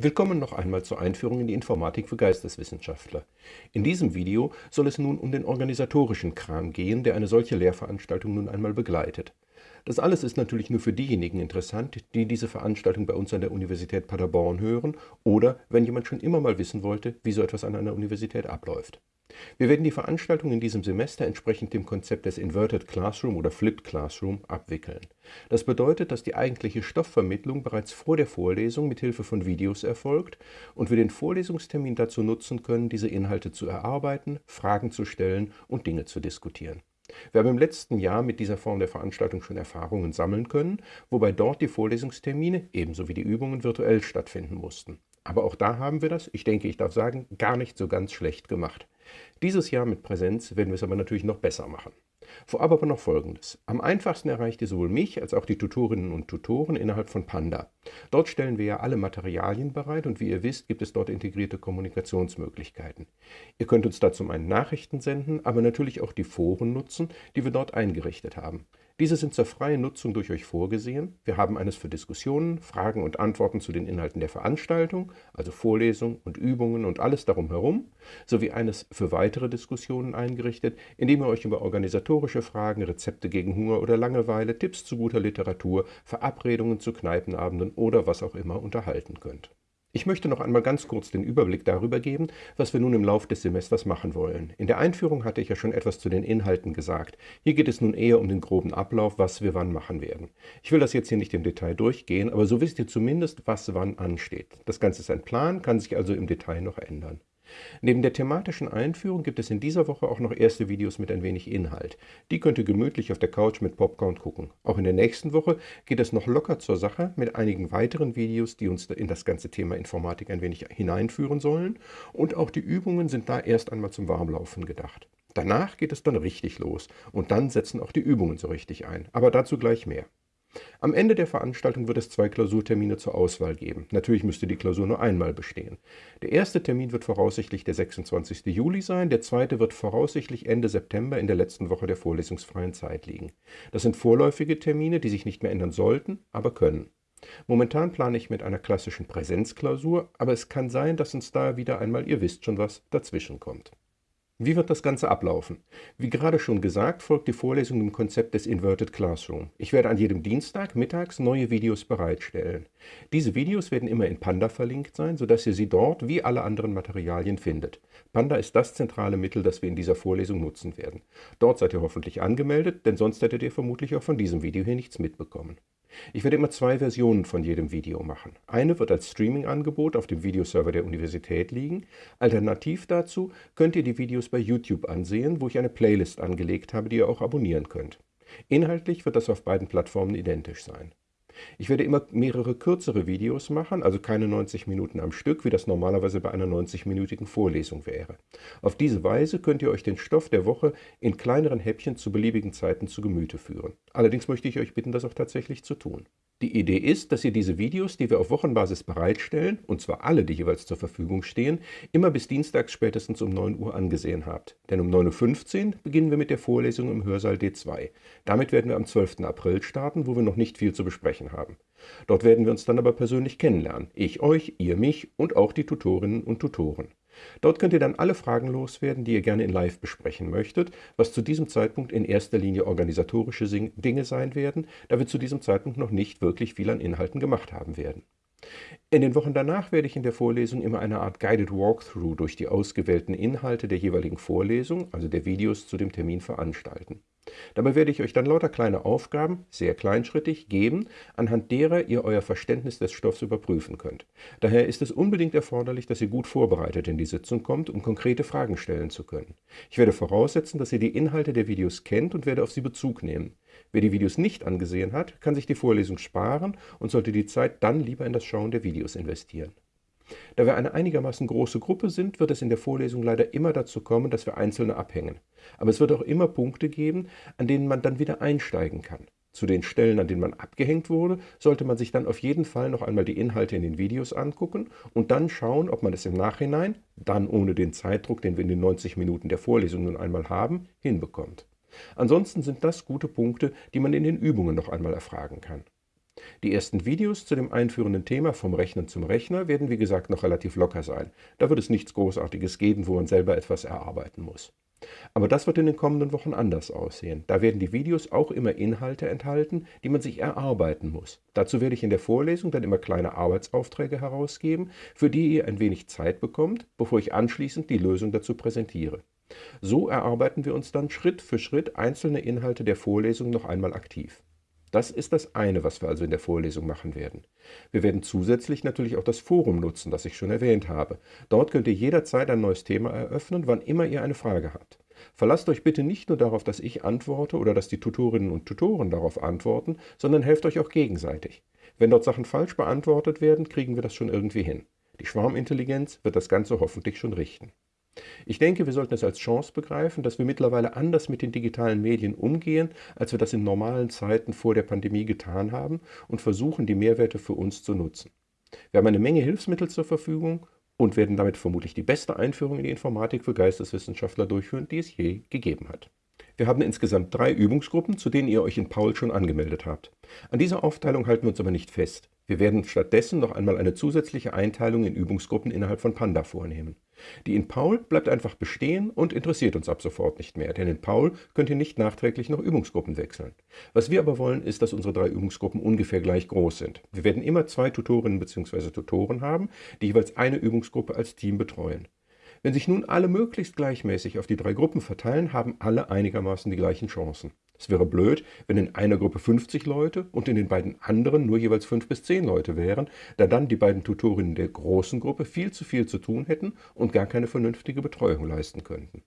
Willkommen noch einmal zur Einführung in die Informatik für Geisteswissenschaftler. In diesem Video soll es nun um den organisatorischen Kram gehen, der eine solche Lehrveranstaltung nun einmal begleitet. Das alles ist natürlich nur für diejenigen interessant, die diese Veranstaltung bei uns an der Universität Paderborn hören oder wenn jemand schon immer mal wissen wollte, wie so etwas an einer Universität abläuft. Wir werden die Veranstaltung in diesem Semester entsprechend dem Konzept des Inverted Classroom oder Flipped Classroom abwickeln. Das bedeutet, dass die eigentliche Stoffvermittlung bereits vor der Vorlesung mit Hilfe von Videos erfolgt und wir den Vorlesungstermin dazu nutzen können, diese Inhalte zu erarbeiten, Fragen zu stellen und Dinge zu diskutieren. Wir haben im letzten Jahr mit dieser Form der Veranstaltung schon Erfahrungen sammeln können, wobei dort die Vorlesungstermine ebenso wie die Übungen virtuell stattfinden mussten. Aber auch da haben wir das, ich denke, ich darf sagen, gar nicht so ganz schlecht gemacht. Dieses Jahr mit Präsenz werden wir es aber natürlich noch besser machen. Vorab aber noch Folgendes. Am einfachsten erreicht ihr sowohl mich als auch die Tutorinnen und Tutoren innerhalb von Panda. Dort stellen wir ja alle Materialien bereit und wie ihr wisst, gibt es dort integrierte Kommunikationsmöglichkeiten. Ihr könnt uns da zum einen Nachrichten senden, aber natürlich auch die Foren nutzen, die wir dort eingerichtet haben. Diese sind zur freien Nutzung durch euch vorgesehen. Wir haben eines für Diskussionen, Fragen und Antworten zu den Inhalten der Veranstaltung, also Vorlesungen und Übungen und alles darum herum, sowie eines für weitere Diskussionen eingerichtet, in dem ihr euch über organisatorische Fragen, Rezepte gegen Hunger oder Langeweile, Tipps zu guter Literatur, Verabredungen zu Kneipenabenden oder was auch immer unterhalten könnt. Ich möchte noch einmal ganz kurz den Überblick darüber geben, was wir nun im Laufe des Semesters machen wollen. In der Einführung hatte ich ja schon etwas zu den Inhalten gesagt. Hier geht es nun eher um den groben Ablauf, was wir wann machen werden. Ich will das jetzt hier nicht im Detail durchgehen, aber so wisst ihr zumindest, was wann ansteht. Das Ganze ist ein Plan, kann sich also im Detail noch ändern. Neben der thematischen Einführung gibt es in dieser Woche auch noch erste Videos mit ein wenig Inhalt. Die könnt ihr gemütlich auf der Couch mit Popcorn gucken. Auch in der nächsten Woche geht es noch locker zur Sache mit einigen weiteren Videos, die uns in das ganze Thema Informatik ein wenig hineinführen sollen. Und auch die Übungen sind da erst einmal zum Warmlaufen gedacht. Danach geht es dann richtig los und dann setzen auch die Übungen so richtig ein. Aber dazu gleich mehr. Am Ende der Veranstaltung wird es zwei Klausurtermine zur Auswahl geben. Natürlich müsste die Klausur nur einmal bestehen. Der erste Termin wird voraussichtlich der 26. Juli sein, der zweite wird voraussichtlich Ende September in der letzten Woche der vorlesungsfreien Zeit liegen. Das sind vorläufige Termine, die sich nicht mehr ändern sollten, aber können. Momentan plane ich mit einer klassischen Präsenzklausur, aber es kann sein, dass uns da wieder einmal, ihr wisst schon was, dazwischen kommt. Wie wird das Ganze ablaufen? Wie gerade schon gesagt, folgt die Vorlesung im Konzept des Inverted Classroom. Ich werde an jedem Dienstag mittags neue Videos bereitstellen. Diese Videos werden immer in Panda verlinkt sein, sodass ihr sie dort wie alle anderen Materialien findet. Panda ist das zentrale Mittel, das wir in dieser Vorlesung nutzen werden. Dort seid ihr hoffentlich angemeldet, denn sonst hättet ihr vermutlich auch von diesem Video hier nichts mitbekommen. Ich werde immer zwei Versionen von jedem Video machen. Eine wird als Streaming-Angebot auf dem Videoserver der Universität liegen. Alternativ dazu könnt ihr die Videos bei YouTube ansehen, wo ich eine Playlist angelegt habe, die ihr auch abonnieren könnt. Inhaltlich wird das auf beiden Plattformen identisch sein. Ich werde immer mehrere kürzere Videos machen, also keine 90 Minuten am Stück, wie das normalerweise bei einer 90-minütigen Vorlesung wäre. Auf diese Weise könnt ihr euch den Stoff der Woche in kleineren Häppchen zu beliebigen Zeiten zu Gemüte führen. Allerdings möchte ich euch bitten, das auch tatsächlich zu tun. Die Idee ist, dass ihr diese Videos, die wir auf Wochenbasis bereitstellen, und zwar alle, die jeweils zur Verfügung stehen, immer bis dienstags spätestens um 9 Uhr angesehen habt. Denn um 9.15 Uhr beginnen wir mit der Vorlesung im Hörsaal D2. Damit werden wir am 12. April starten, wo wir noch nicht viel zu besprechen haben. Dort werden wir uns dann aber persönlich kennenlernen. Ich euch, ihr mich und auch die Tutorinnen und Tutoren. Dort könnt ihr dann alle Fragen loswerden, die ihr gerne in Live besprechen möchtet, was zu diesem Zeitpunkt in erster Linie organisatorische Dinge sein werden, da wir zu diesem Zeitpunkt noch nicht wirklich viel an Inhalten gemacht haben werden. In den Wochen danach werde ich in der Vorlesung immer eine Art Guided Walkthrough durch die ausgewählten Inhalte der jeweiligen Vorlesung, also der Videos zu dem Termin veranstalten. Dabei werde ich euch dann lauter kleine Aufgaben, sehr kleinschrittig, geben, anhand derer ihr euer Verständnis des Stoffs überprüfen könnt. Daher ist es unbedingt erforderlich, dass ihr gut vorbereitet in die Sitzung kommt, um konkrete Fragen stellen zu können. Ich werde voraussetzen, dass ihr die Inhalte der Videos kennt und werde auf sie Bezug nehmen. Wer die Videos nicht angesehen hat, kann sich die Vorlesung sparen und sollte die Zeit dann lieber in das Schauen der Videos investieren. Da wir eine einigermaßen große Gruppe sind, wird es in der Vorlesung leider immer dazu kommen, dass wir Einzelne abhängen. Aber es wird auch immer Punkte geben, an denen man dann wieder einsteigen kann. Zu den Stellen, an denen man abgehängt wurde, sollte man sich dann auf jeden Fall noch einmal die Inhalte in den Videos angucken und dann schauen, ob man es im Nachhinein, dann ohne den Zeitdruck, den wir in den 90 Minuten der Vorlesung nun einmal haben, hinbekommt. Ansonsten sind das gute Punkte, die man in den Übungen noch einmal erfragen kann. Die ersten Videos zu dem einführenden Thema vom Rechnen zum Rechner werden wie gesagt noch relativ locker sein. Da wird es nichts Großartiges geben, wo man selber etwas erarbeiten muss. Aber das wird in den kommenden Wochen anders aussehen. Da werden die Videos auch immer Inhalte enthalten, die man sich erarbeiten muss. Dazu werde ich in der Vorlesung dann immer kleine Arbeitsaufträge herausgeben, für die ihr ein wenig Zeit bekommt, bevor ich anschließend die Lösung dazu präsentiere. So erarbeiten wir uns dann Schritt für Schritt einzelne Inhalte der Vorlesung noch einmal aktiv. Das ist das eine, was wir also in der Vorlesung machen werden. Wir werden zusätzlich natürlich auch das Forum nutzen, das ich schon erwähnt habe. Dort könnt ihr jederzeit ein neues Thema eröffnen, wann immer ihr eine Frage habt. Verlasst euch bitte nicht nur darauf, dass ich antworte oder dass die Tutorinnen und Tutoren darauf antworten, sondern helft euch auch gegenseitig. Wenn dort Sachen falsch beantwortet werden, kriegen wir das schon irgendwie hin. Die Schwarmintelligenz wird das Ganze hoffentlich schon richten. Ich denke, wir sollten es als Chance begreifen, dass wir mittlerweile anders mit den digitalen Medien umgehen, als wir das in normalen Zeiten vor der Pandemie getan haben und versuchen, die Mehrwerte für uns zu nutzen. Wir haben eine Menge Hilfsmittel zur Verfügung und werden damit vermutlich die beste Einführung in die Informatik für Geisteswissenschaftler durchführen, die es je gegeben hat. Wir haben insgesamt drei Übungsgruppen, zu denen ihr euch in Paul schon angemeldet habt. An dieser Aufteilung halten wir uns aber nicht fest. Wir werden stattdessen noch einmal eine zusätzliche Einteilung in Übungsgruppen innerhalb von Panda vornehmen. Die in Paul bleibt einfach bestehen und interessiert uns ab sofort nicht mehr, denn in Paul könnt ihr nicht nachträglich noch Übungsgruppen wechseln. Was wir aber wollen, ist, dass unsere drei Übungsgruppen ungefähr gleich groß sind. Wir werden immer zwei Tutorinnen bzw. Tutoren haben, die jeweils eine Übungsgruppe als Team betreuen. Wenn sich nun alle möglichst gleichmäßig auf die drei Gruppen verteilen, haben alle einigermaßen die gleichen Chancen. Es wäre blöd, wenn in einer Gruppe 50 Leute und in den beiden anderen nur jeweils 5 bis 10 Leute wären, da dann die beiden Tutorinnen der großen Gruppe viel zu viel zu tun hätten und gar keine vernünftige Betreuung leisten könnten.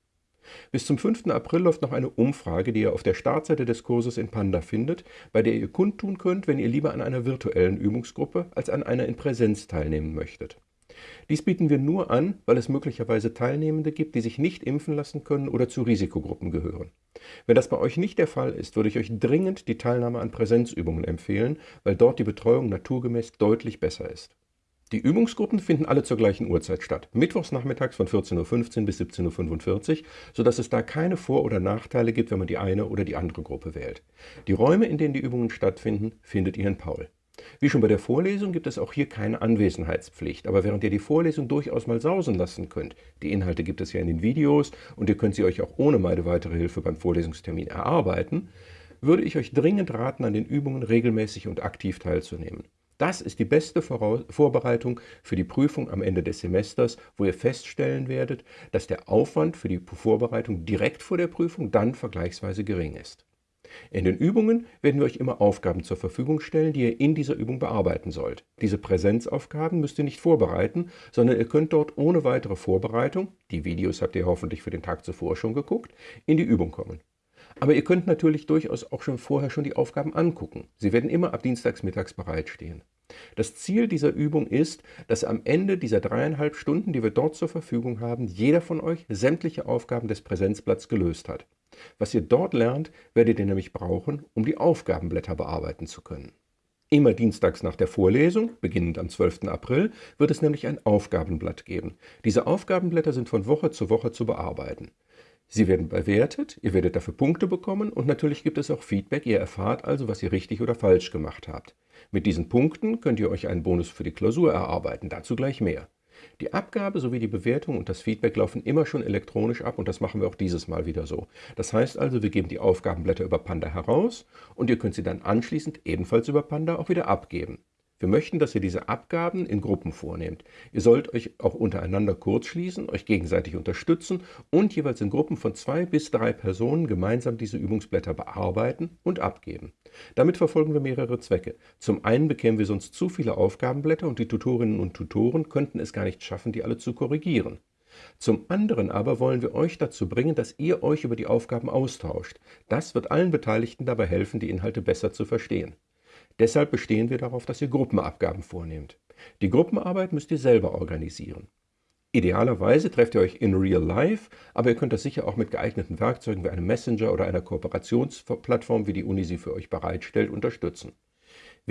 Bis zum 5. April läuft noch eine Umfrage, die ihr auf der Startseite des Kurses in Panda findet, bei der ihr kundtun könnt, wenn ihr lieber an einer virtuellen Übungsgruppe als an einer in Präsenz teilnehmen möchtet. Dies bieten wir nur an, weil es möglicherweise Teilnehmende gibt, die sich nicht impfen lassen können oder zu Risikogruppen gehören. Wenn das bei euch nicht der Fall ist, würde ich euch dringend die Teilnahme an Präsenzübungen empfehlen, weil dort die Betreuung naturgemäß deutlich besser ist. Die Übungsgruppen finden alle zur gleichen Uhrzeit statt, mittwochs nachmittags von 14.15 Uhr bis 17.45 Uhr, sodass es da keine Vor- oder Nachteile gibt, wenn man die eine oder die andere Gruppe wählt. Die Räume, in denen die Übungen stattfinden, findet ihr in Paul. Wie schon bei der Vorlesung gibt es auch hier keine Anwesenheitspflicht, aber während ihr die Vorlesung durchaus mal sausen lassen könnt, die Inhalte gibt es ja in den Videos und ihr könnt sie euch auch ohne meine weitere Hilfe beim Vorlesungstermin erarbeiten, würde ich euch dringend raten, an den Übungen regelmäßig und aktiv teilzunehmen. Das ist die beste Vorbereitung für die Prüfung am Ende des Semesters, wo ihr feststellen werdet, dass der Aufwand für die Vorbereitung direkt vor der Prüfung dann vergleichsweise gering ist. In den Übungen werden wir euch immer Aufgaben zur Verfügung stellen, die ihr in dieser Übung bearbeiten sollt. Diese Präsenzaufgaben müsst ihr nicht vorbereiten, sondern ihr könnt dort ohne weitere Vorbereitung, die Videos habt ihr hoffentlich für den Tag zuvor schon geguckt, in die Übung kommen. Aber ihr könnt natürlich durchaus auch schon vorher schon die Aufgaben angucken. Sie werden immer ab dienstags mittags bereitstehen. Das Ziel dieser Übung ist, dass am Ende dieser dreieinhalb Stunden, die wir dort zur Verfügung haben, jeder von euch sämtliche Aufgaben des Präsenzblatts gelöst hat. Was ihr dort lernt, werdet ihr nämlich brauchen, um die Aufgabenblätter bearbeiten zu können. Immer dienstags nach der Vorlesung, beginnend am 12. April, wird es nämlich ein Aufgabenblatt geben. Diese Aufgabenblätter sind von Woche zu Woche zu bearbeiten. Sie werden bewertet, ihr werdet dafür Punkte bekommen und natürlich gibt es auch Feedback, ihr erfahrt also, was ihr richtig oder falsch gemacht habt. Mit diesen Punkten könnt ihr euch einen Bonus für die Klausur erarbeiten, dazu gleich mehr. Die Abgabe sowie die Bewertung und das Feedback laufen immer schon elektronisch ab und das machen wir auch dieses Mal wieder so. Das heißt also, wir geben die Aufgabenblätter über Panda heraus und ihr könnt sie dann anschließend ebenfalls über Panda auch wieder abgeben. Wir möchten, dass ihr diese Abgaben in Gruppen vornehmt. Ihr sollt euch auch untereinander kurzschließen, euch gegenseitig unterstützen und jeweils in Gruppen von zwei bis drei Personen gemeinsam diese Übungsblätter bearbeiten und abgeben. Damit verfolgen wir mehrere Zwecke. Zum einen bekämen wir sonst zu viele Aufgabenblätter und die Tutorinnen und Tutoren könnten es gar nicht schaffen, die alle zu korrigieren. Zum anderen aber wollen wir euch dazu bringen, dass ihr euch über die Aufgaben austauscht. Das wird allen Beteiligten dabei helfen, die Inhalte besser zu verstehen. Deshalb bestehen wir darauf, dass ihr Gruppenabgaben vornehmt. Die Gruppenarbeit müsst ihr selber organisieren. Idealerweise trefft ihr euch in real life, aber ihr könnt das sicher auch mit geeigneten Werkzeugen wie einem Messenger oder einer Kooperationsplattform, wie die Uni sie für euch bereitstellt, unterstützen.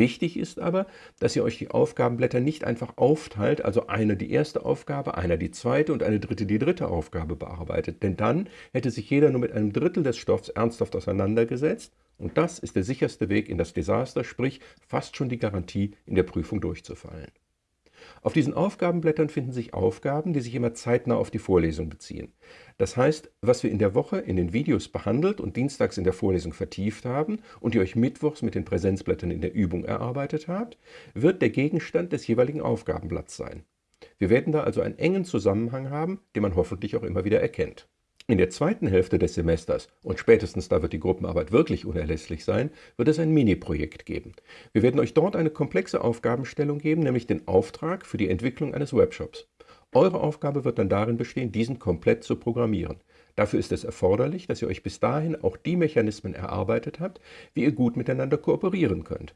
Wichtig ist aber, dass ihr euch die Aufgabenblätter nicht einfach aufteilt, also einer die erste Aufgabe, einer die zweite und eine dritte die dritte Aufgabe bearbeitet. Denn dann hätte sich jeder nur mit einem Drittel des Stoffs ernsthaft auseinandergesetzt und das ist der sicherste Weg in das Desaster, sprich fast schon die Garantie, in der Prüfung durchzufallen. Auf diesen Aufgabenblättern finden sich Aufgaben, die sich immer zeitnah auf die Vorlesung beziehen. Das heißt, was wir in der Woche in den Videos behandelt und dienstags in der Vorlesung vertieft haben und ihr euch mittwochs mit den Präsenzblättern in der Übung erarbeitet habt, wird der Gegenstand des jeweiligen Aufgabenblatts sein. Wir werden da also einen engen Zusammenhang haben, den man hoffentlich auch immer wieder erkennt. In der zweiten Hälfte des Semesters, und spätestens da wird die Gruppenarbeit wirklich unerlässlich sein, wird es ein Mini-Projekt geben. Wir werden euch dort eine komplexe Aufgabenstellung geben, nämlich den Auftrag für die Entwicklung eines Webshops. Eure Aufgabe wird dann darin bestehen, diesen komplett zu programmieren. Dafür ist es erforderlich, dass ihr euch bis dahin auch die Mechanismen erarbeitet habt, wie ihr gut miteinander kooperieren könnt.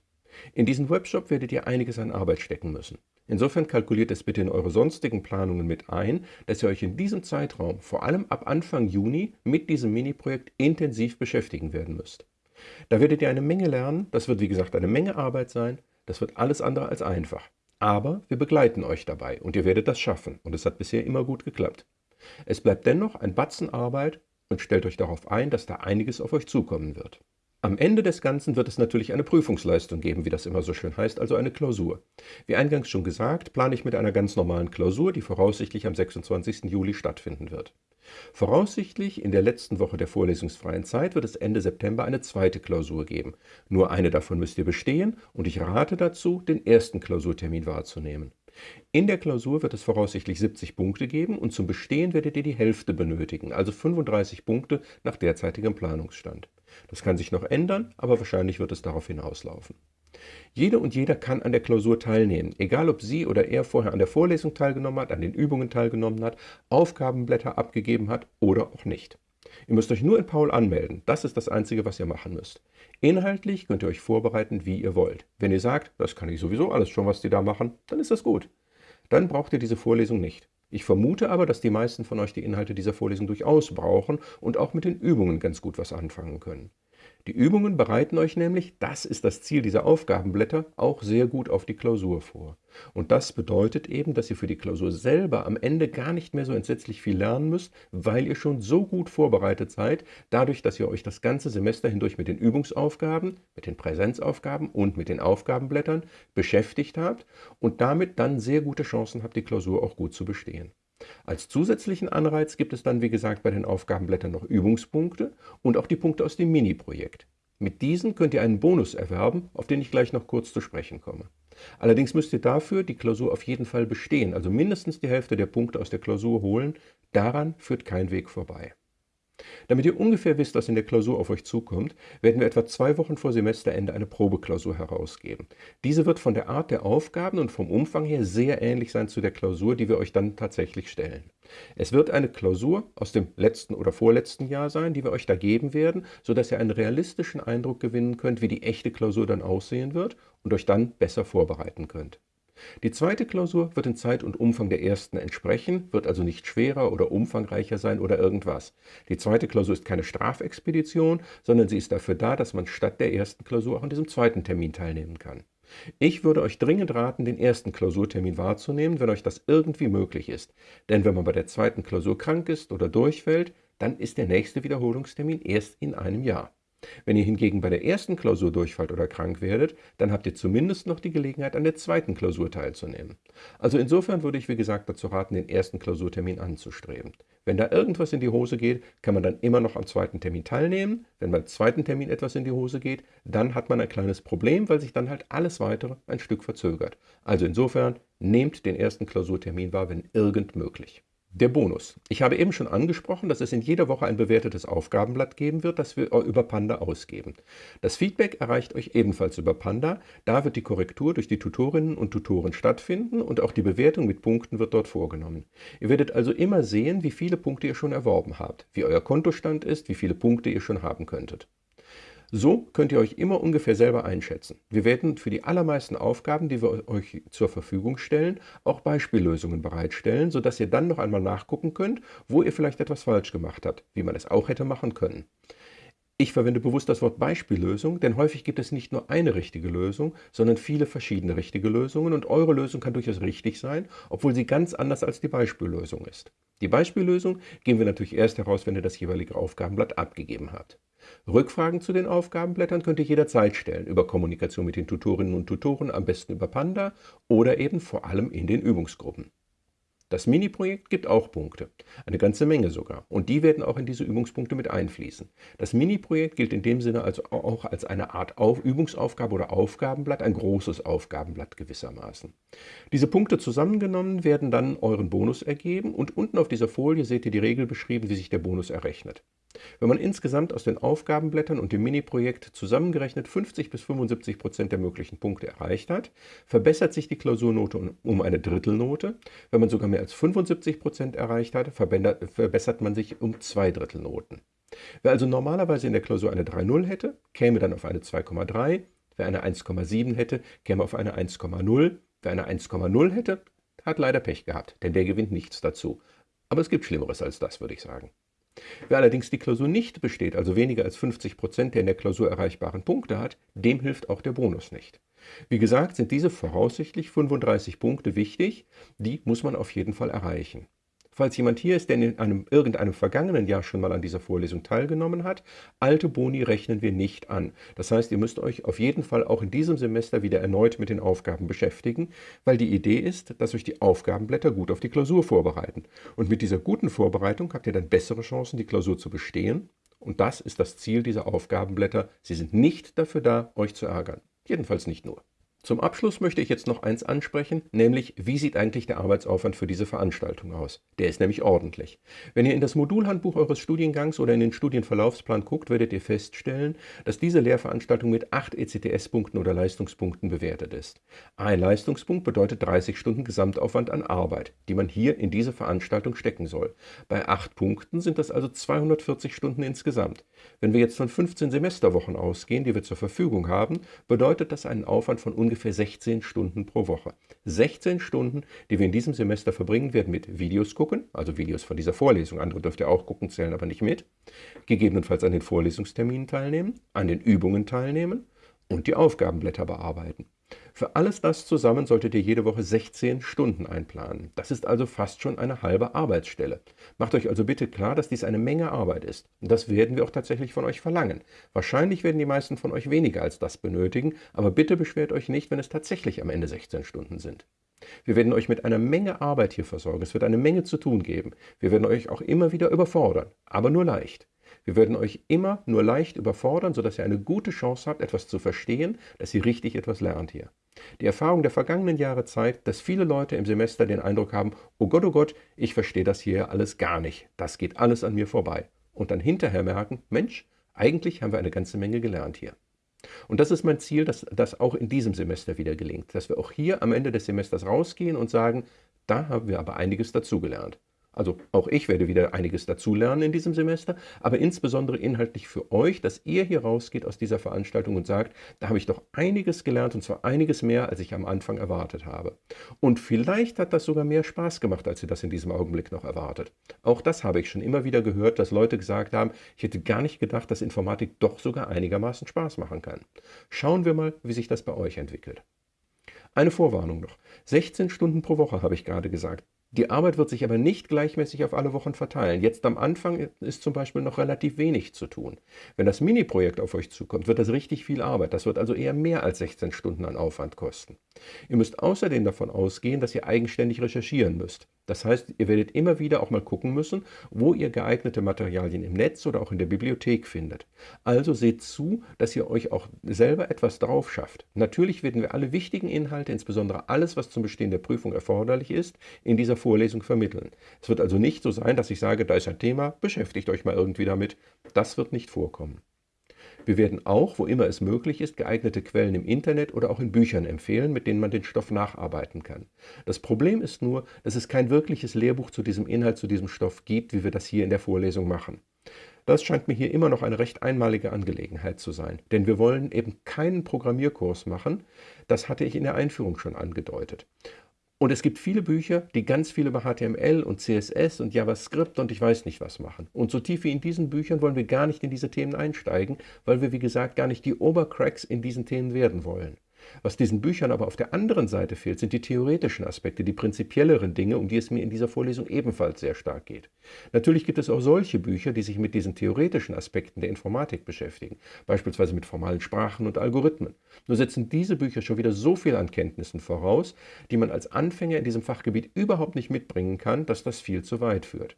In diesen Webshop werdet ihr einiges an Arbeit stecken müssen. Insofern kalkuliert es bitte in eure sonstigen Planungen mit ein, dass ihr euch in diesem Zeitraum, vor allem ab Anfang Juni, mit diesem Mini-Projekt intensiv beschäftigen werden müsst. Da werdet ihr eine Menge lernen, das wird wie gesagt eine Menge Arbeit sein, das wird alles andere als einfach. Aber wir begleiten euch dabei und ihr werdet das schaffen und es hat bisher immer gut geklappt. Es bleibt dennoch ein Batzen Arbeit und stellt euch darauf ein, dass da einiges auf euch zukommen wird. Am Ende des Ganzen wird es natürlich eine Prüfungsleistung geben, wie das immer so schön heißt, also eine Klausur. Wie eingangs schon gesagt, plane ich mit einer ganz normalen Klausur, die voraussichtlich am 26. Juli stattfinden wird. Voraussichtlich in der letzten Woche der vorlesungsfreien Zeit wird es Ende September eine zweite Klausur geben. Nur eine davon müsst ihr bestehen und ich rate dazu, den ersten Klausurtermin wahrzunehmen. In der Klausur wird es voraussichtlich 70 Punkte geben und zum Bestehen werdet ihr die Hälfte benötigen, also 35 Punkte nach derzeitigem Planungsstand. Das kann sich noch ändern, aber wahrscheinlich wird es darauf hinauslaufen. Jede und jeder kann an der Klausur teilnehmen, egal ob sie oder er vorher an der Vorlesung teilgenommen hat, an den Übungen teilgenommen hat, Aufgabenblätter abgegeben hat oder auch nicht. Ihr müsst euch nur in Paul anmelden, das ist das Einzige, was ihr machen müsst. Inhaltlich könnt ihr euch vorbereiten, wie ihr wollt. Wenn ihr sagt, das kann ich sowieso alles schon, was die da machen, dann ist das gut. Dann braucht ihr diese Vorlesung nicht. Ich vermute aber, dass die meisten von euch die Inhalte dieser Vorlesung durchaus brauchen und auch mit den Übungen ganz gut was anfangen können. Die Übungen bereiten euch nämlich, das ist das Ziel dieser Aufgabenblätter, auch sehr gut auf die Klausur vor. Und das bedeutet eben, dass ihr für die Klausur selber am Ende gar nicht mehr so entsetzlich viel lernen müsst, weil ihr schon so gut vorbereitet seid, dadurch, dass ihr euch das ganze Semester hindurch mit den Übungsaufgaben, mit den Präsenzaufgaben und mit den Aufgabenblättern beschäftigt habt und damit dann sehr gute Chancen habt, die Klausur auch gut zu bestehen. Als zusätzlichen Anreiz gibt es dann, wie gesagt, bei den Aufgabenblättern noch Übungspunkte und auch die Punkte aus dem Mini-Projekt. Mit diesen könnt ihr einen Bonus erwerben, auf den ich gleich noch kurz zu sprechen komme. Allerdings müsst ihr dafür die Klausur auf jeden Fall bestehen, also mindestens die Hälfte der Punkte aus der Klausur holen. Daran führt kein Weg vorbei. Damit ihr ungefähr wisst, was in der Klausur auf euch zukommt, werden wir etwa zwei Wochen vor Semesterende eine Probeklausur herausgeben. Diese wird von der Art der Aufgaben und vom Umfang her sehr ähnlich sein zu der Klausur, die wir euch dann tatsächlich stellen. Es wird eine Klausur aus dem letzten oder vorletzten Jahr sein, die wir euch da geben werden, sodass ihr einen realistischen Eindruck gewinnen könnt, wie die echte Klausur dann aussehen wird und euch dann besser vorbereiten könnt. Die zweite Klausur wird in Zeit und Umfang der ersten entsprechen, wird also nicht schwerer oder umfangreicher sein oder irgendwas. Die zweite Klausur ist keine Strafexpedition, sondern sie ist dafür da, dass man statt der ersten Klausur auch an diesem zweiten Termin teilnehmen kann. Ich würde euch dringend raten, den ersten Klausurtermin wahrzunehmen, wenn euch das irgendwie möglich ist. Denn wenn man bei der zweiten Klausur krank ist oder durchfällt, dann ist der nächste Wiederholungstermin erst in einem Jahr. Wenn ihr hingegen bei der ersten Klausur durchfallt oder krank werdet, dann habt ihr zumindest noch die Gelegenheit, an der zweiten Klausur teilzunehmen. Also insofern würde ich, wie gesagt, dazu raten, den ersten Klausurtermin anzustreben. Wenn da irgendwas in die Hose geht, kann man dann immer noch am zweiten Termin teilnehmen. Wenn beim zweiten Termin etwas in die Hose geht, dann hat man ein kleines Problem, weil sich dann halt alles weitere ein Stück verzögert. Also insofern, nehmt den ersten Klausurtermin wahr, wenn irgend möglich. Der Bonus. Ich habe eben schon angesprochen, dass es in jeder Woche ein bewertetes Aufgabenblatt geben wird, das wir über Panda ausgeben. Das Feedback erreicht euch ebenfalls über Panda. Da wird die Korrektur durch die Tutorinnen und Tutoren stattfinden und auch die Bewertung mit Punkten wird dort vorgenommen. Ihr werdet also immer sehen, wie viele Punkte ihr schon erworben habt, wie euer Kontostand ist, wie viele Punkte ihr schon haben könntet. So könnt ihr euch immer ungefähr selber einschätzen. Wir werden für die allermeisten Aufgaben, die wir euch zur Verfügung stellen, auch Beispiellösungen bereitstellen, sodass ihr dann noch einmal nachgucken könnt, wo ihr vielleicht etwas falsch gemacht habt, wie man es auch hätte machen können. Ich verwende bewusst das Wort Beispiellösung, denn häufig gibt es nicht nur eine richtige Lösung, sondern viele verschiedene richtige Lösungen und eure Lösung kann durchaus richtig sein, obwohl sie ganz anders als die Beispiellösung ist. Die Beispiellösung geben wir natürlich erst heraus, wenn ihr das jeweilige Aufgabenblatt abgegeben habt. Rückfragen zu den Aufgabenblättern könnt ihr jederzeit stellen, über Kommunikation mit den Tutorinnen und Tutoren, am besten über Panda oder eben vor allem in den Übungsgruppen. Das Mini-Projekt gibt auch Punkte, eine ganze Menge sogar, und die werden auch in diese Übungspunkte mit einfließen. Das Mini-Projekt gilt in dem Sinne also auch als eine Art Auf Übungsaufgabe oder Aufgabenblatt, ein großes Aufgabenblatt gewissermaßen. Diese Punkte zusammengenommen werden dann euren Bonus ergeben und unten auf dieser Folie seht ihr die Regel beschrieben, wie sich der Bonus errechnet. Wenn man insgesamt aus den Aufgabenblättern und dem Mini-Projekt zusammengerechnet 50 bis 75 Prozent der möglichen Punkte erreicht hat, verbessert sich die Klausurnote um eine Drittelnote. Wenn man sogar mehr als 75 Prozent erreicht hat, verbessert man sich um zwei Drittelnoten. Wer also normalerweise in der Klausur eine 3,0 hätte, käme dann auf eine 2,3. Wer eine 1,7 hätte, käme auf eine 1,0. Wer eine 1,0 hätte, hat leider Pech gehabt, denn der gewinnt nichts dazu. Aber es gibt Schlimmeres als das, würde ich sagen. Wer allerdings die Klausur nicht besteht, also weniger als 50 Prozent der in der Klausur erreichbaren Punkte hat, dem hilft auch der Bonus nicht. Wie gesagt, sind diese voraussichtlich 35 Punkte wichtig, die muss man auf jeden Fall erreichen. Falls jemand hier ist, der in einem, irgendeinem vergangenen Jahr schon mal an dieser Vorlesung teilgenommen hat, alte Boni rechnen wir nicht an. Das heißt, ihr müsst euch auf jeden Fall auch in diesem Semester wieder erneut mit den Aufgaben beschäftigen, weil die Idee ist, dass euch die Aufgabenblätter gut auf die Klausur vorbereiten. Und mit dieser guten Vorbereitung habt ihr dann bessere Chancen, die Klausur zu bestehen. Und das ist das Ziel dieser Aufgabenblätter. Sie sind nicht dafür da, euch zu ärgern. Jedenfalls nicht nur. Zum Abschluss möchte ich jetzt noch eins ansprechen, nämlich wie sieht eigentlich der Arbeitsaufwand für diese Veranstaltung aus? Der ist nämlich ordentlich. Wenn ihr in das Modulhandbuch eures Studiengangs oder in den Studienverlaufsplan guckt, werdet ihr feststellen, dass diese Lehrveranstaltung mit 8 ECTS-Punkten oder Leistungspunkten bewertet ist. Ein Leistungspunkt bedeutet 30 Stunden Gesamtaufwand an Arbeit, die man hier in diese Veranstaltung stecken soll. Bei 8 Punkten sind das also 240 Stunden insgesamt. Wenn wir jetzt von 15 Semesterwochen ausgehen, die wir zur Verfügung haben, bedeutet das einen Aufwand von ungefähr ungefähr 16 Stunden pro Woche. 16 Stunden, die wir in diesem Semester verbringen werden mit Videos gucken, also Videos von dieser Vorlesung, andere dürft ihr auch gucken, zählen aber nicht mit, gegebenenfalls an den Vorlesungsterminen teilnehmen, an den Übungen teilnehmen und die Aufgabenblätter bearbeiten. Für alles das zusammen solltet ihr jede Woche 16 Stunden einplanen. Das ist also fast schon eine halbe Arbeitsstelle. Macht euch also bitte klar, dass dies eine Menge Arbeit ist. Und das werden wir auch tatsächlich von euch verlangen. Wahrscheinlich werden die meisten von euch weniger als das benötigen, aber bitte beschwert euch nicht, wenn es tatsächlich am Ende 16 Stunden sind. Wir werden euch mit einer Menge Arbeit hier versorgen. Es wird eine Menge zu tun geben. Wir werden euch auch immer wieder überfordern, aber nur leicht. Wir werden euch immer nur leicht überfordern, sodass ihr eine gute Chance habt, etwas zu verstehen, dass ihr richtig etwas lernt hier. Die Erfahrung der vergangenen Jahre zeigt, dass viele Leute im Semester den Eindruck haben, oh Gott, oh Gott, ich verstehe das hier alles gar nicht. Das geht alles an mir vorbei. Und dann hinterher merken, Mensch, eigentlich haben wir eine ganze Menge gelernt hier. Und das ist mein Ziel, dass das auch in diesem Semester wieder gelingt, dass wir auch hier am Ende des Semesters rausgehen und sagen, da haben wir aber einiges dazugelernt. Also auch ich werde wieder einiges dazulernen in diesem Semester, aber insbesondere inhaltlich für euch, dass ihr hier rausgeht aus dieser Veranstaltung und sagt, da habe ich doch einiges gelernt und zwar einiges mehr, als ich am Anfang erwartet habe. Und vielleicht hat das sogar mehr Spaß gemacht, als ihr das in diesem Augenblick noch erwartet. Auch das habe ich schon immer wieder gehört, dass Leute gesagt haben, ich hätte gar nicht gedacht, dass Informatik doch sogar einigermaßen Spaß machen kann. Schauen wir mal, wie sich das bei euch entwickelt. Eine Vorwarnung noch. 16 Stunden pro Woche habe ich gerade gesagt. Die Arbeit wird sich aber nicht gleichmäßig auf alle Wochen verteilen. Jetzt am Anfang ist zum Beispiel noch relativ wenig zu tun. Wenn das Mini-Projekt auf euch zukommt, wird das richtig viel Arbeit. Das wird also eher mehr als 16 Stunden an Aufwand kosten. Ihr müsst außerdem davon ausgehen, dass ihr eigenständig recherchieren müsst. Das heißt, ihr werdet immer wieder auch mal gucken müssen, wo ihr geeignete Materialien im Netz oder auch in der Bibliothek findet. Also seht zu, dass ihr euch auch selber etwas drauf schafft. Natürlich werden wir alle wichtigen Inhalte, insbesondere alles, was zum Bestehen der Prüfung erforderlich ist, in dieser Vorlesung vermitteln. Es wird also nicht so sein, dass ich sage, da ist ein Thema, beschäftigt euch mal irgendwie damit. Das wird nicht vorkommen. Wir werden auch, wo immer es möglich ist, geeignete Quellen im Internet oder auch in Büchern empfehlen, mit denen man den Stoff nacharbeiten kann. Das Problem ist nur, dass es kein wirkliches Lehrbuch zu diesem Inhalt, zu diesem Stoff gibt, wie wir das hier in der Vorlesung machen. Das scheint mir hier immer noch eine recht einmalige Angelegenheit zu sein, denn wir wollen eben keinen Programmierkurs machen, das hatte ich in der Einführung schon angedeutet. Und es gibt viele Bücher, die ganz viel über HTML und CSS und JavaScript und ich weiß nicht was machen. Und so tief wie in diesen Büchern wollen wir gar nicht in diese Themen einsteigen, weil wir, wie gesagt, gar nicht die Obercracks in diesen Themen werden wollen. Was diesen Büchern aber auf der anderen Seite fehlt, sind die theoretischen Aspekte, die prinzipielleren Dinge, um die es mir in dieser Vorlesung ebenfalls sehr stark geht. Natürlich gibt es auch solche Bücher, die sich mit diesen theoretischen Aspekten der Informatik beschäftigen, beispielsweise mit formalen Sprachen und Algorithmen. Nur setzen diese Bücher schon wieder so viel an Kenntnissen voraus, die man als Anfänger in diesem Fachgebiet überhaupt nicht mitbringen kann, dass das viel zu weit führt.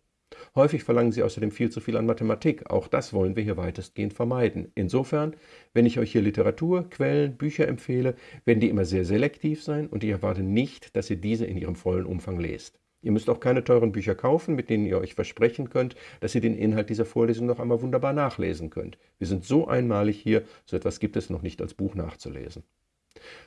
Häufig verlangen sie außerdem viel zu viel an Mathematik. Auch das wollen wir hier weitestgehend vermeiden. Insofern, wenn ich euch hier Literatur, Quellen, Bücher empfehle, werden die immer sehr selektiv sein und ich erwarte nicht, dass ihr diese in ihrem vollen Umfang lest. Ihr müsst auch keine teuren Bücher kaufen, mit denen ihr euch versprechen könnt, dass ihr den Inhalt dieser Vorlesung noch einmal wunderbar nachlesen könnt. Wir sind so einmalig hier, so etwas gibt es noch nicht als Buch nachzulesen.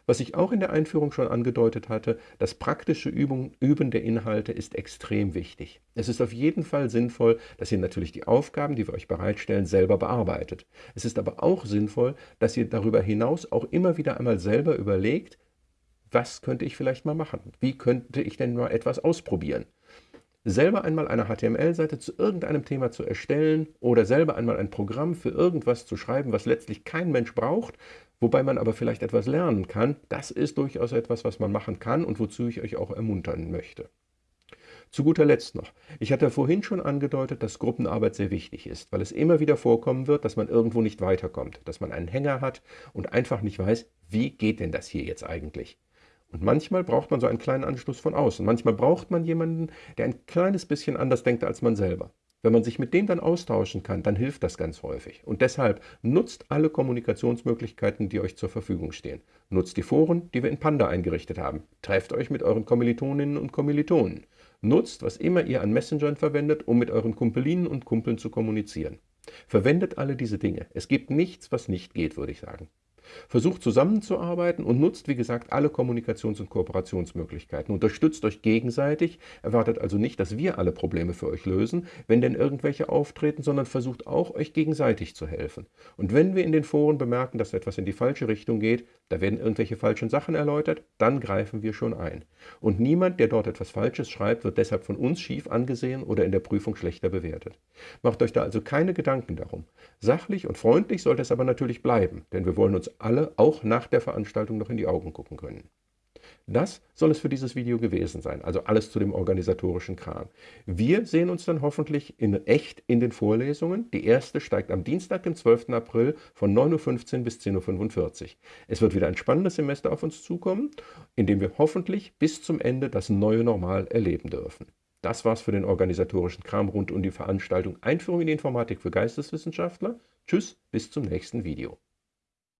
Was ich auch in der Einführung schon angedeutet hatte, das praktische Übung, Üben der Inhalte ist extrem wichtig. Es ist auf jeden Fall sinnvoll, dass ihr natürlich die Aufgaben, die wir euch bereitstellen, selber bearbeitet. Es ist aber auch sinnvoll, dass ihr darüber hinaus auch immer wieder einmal selber überlegt, was könnte ich vielleicht mal machen? Wie könnte ich denn mal etwas ausprobieren? selber einmal eine HTML-Seite zu irgendeinem Thema zu erstellen oder selber einmal ein Programm für irgendwas zu schreiben, was letztlich kein Mensch braucht, wobei man aber vielleicht etwas lernen kann, das ist durchaus etwas, was man machen kann und wozu ich euch auch ermuntern möchte. Zu guter Letzt noch. Ich hatte vorhin schon angedeutet, dass Gruppenarbeit sehr wichtig ist, weil es immer wieder vorkommen wird, dass man irgendwo nicht weiterkommt, dass man einen Hänger hat und einfach nicht weiß, wie geht denn das hier jetzt eigentlich? Und manchmal braucht man so einen kleinen Anschluss von außen. Manchmal braucht man jemanden, der ein kleines bisschen anders denkt als man selber. Wenn man sich mit dem dann austauschen kann, dann hilft das ganz häufig. Und deshalb nutzt alle Kommunikationsmöglichkeiten, die euch zur Verfügung stehen. Nutzt die Foren, die wir in Panda eingerichtet haben. Trefft euch mit euren Kommilitoninnen und Kommilitonen. Nutzt, was immer ihr an Messengern verwendet, um mit euren Kumpelinen und Kumpeln zu kommunizieren. Verwendet alle diese Dinge. Es gibt nichts, was nicht geht, würde ich sagen. Versucht zusammenzuarbeiten und nutzt, wie gesagt, alle Kommunikations- und Kooperationsmöglichkeiten. Unterstützt euch gegenseitig, erwartet also nicht, dass wir alle Probleme für euch lösen, wenn denn irgendwelche auftreten, sondern versucht auch, euch gegenseitig zu helfen. Und wenn wir in den Foren bemerken, dass etwas in die falsche Richtung geht, da werden irgendwelche falschen Sachen erläutert, dann greifen wir schon ein. Und niemand, der dort etwas Falsches schreibt, wird deshalb von uns schief angesehen oder in der Prüfung schlechter bewertet. Macht euch da also keine Gedanken darum. Sachlich und freundlich sollte es aber natürlich bleiben, denn wir wollen uns alle auch nach der Veranstaltung noch in die Augen gucken können. Das soll es für dieses Video gewesen sein, also alles zu dem organisatorischen Kram. Wir sehen uns dann hoffentlich in echt in den Vorlesungen. Die erste steigt am Dienstag, dem 12. April von 9.15 Uhr bis 10.45 Uhr. Es wird wieder ein spannendes Semester auf uns zukommen, in dem wir hoffentlich bis zum Ende das neue Normal erleben dürfen. Das war's für den organisatorischen Kram rund um die Veranstaltung Einführung in die Informatik für Geisteswissenschaftler. Tschüss, bis zum nächsten Video.